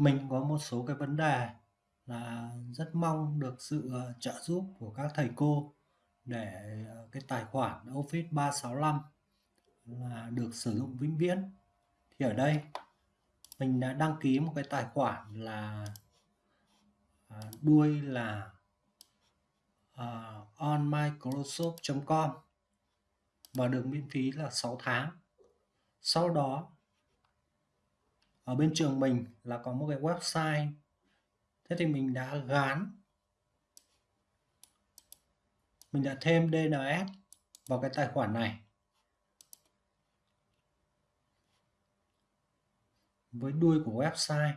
Mình có một số cái vấn đề là rất mong được sự, ờ, trợ giúp của các thầy cô để, ờ, cái tài khoản Office 365 là được sử dụng vĩnh viễn. Thì ở đây mình đã đăng ký một cái tài khoản là, à, đuôi là, ờ, uh, onmicrosoft.com và được miễn phí là 6 tháng. Sau đó ở bên trường mình là có một cái website. Thế thì mình đã gán. Mình đã thêm DNS vào cái tài khoản này. Với đuôi của website.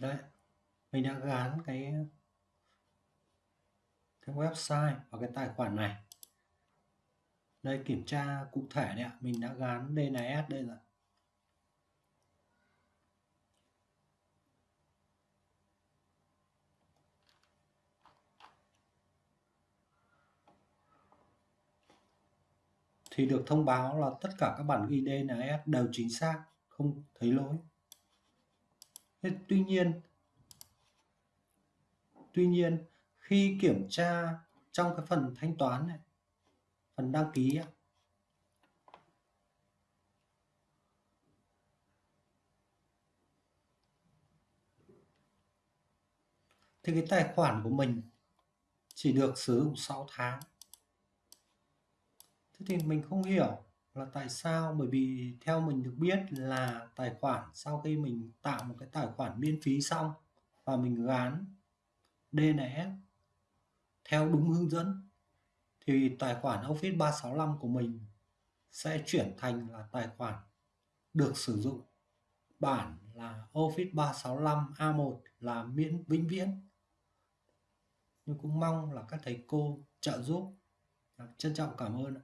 Đấy, mình đã gán cái cái website vào cái tài khoản này. Đây, kiểm tra cụ thể đấy ạ, mình đã gán DNS đây rồi. Thì được thông báo là tất cả các bản ghi DNS đều chính xác, không thấy lỗi. Thế tuy nhiên tuy nhiên khi kiểm tra trong cái phần thanh toán này phần đăng ký ấy, thì cái tài khoản của mình chỉ được sử dụng 6 tháng. Thế thì mình không hiểu là tại sao? Bởi vì theo mình được biết là tài khoản, sau khi mình tạo một cái tài khoản miễn phí xong và mình gán DNS theo đúng hướng dẫn, thì tài khoản Office 365 của mình sẽ chuyển thành là tài khoản được sử dụng bản là Office 365 A1 là miễn vĩnh viễn. Nhưng cũng mong là các thầy cô trợ giúp. Dạ, trân trọng cảm ơn